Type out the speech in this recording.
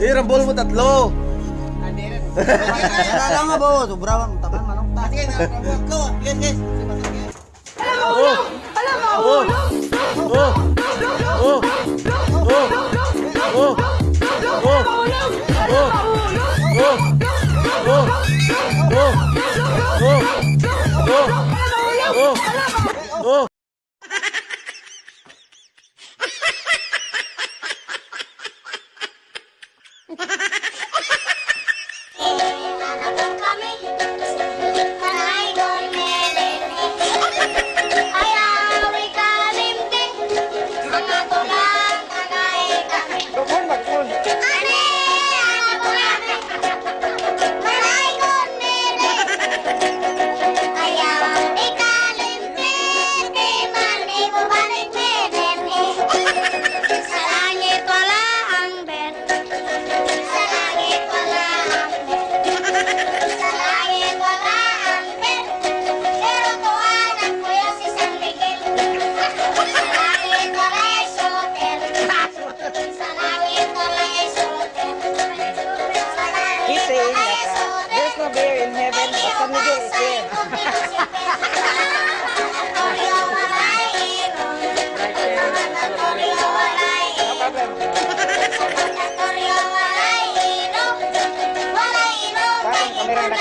mo tatlo. Wala nga ba? Sobra man. Takan manok ta. Sige, nabuhat ko. Yes, yes. Oh! Oh! Oh! Oh! Oh! Oh! Oh! Oh! Oh! Oh! coming. Pero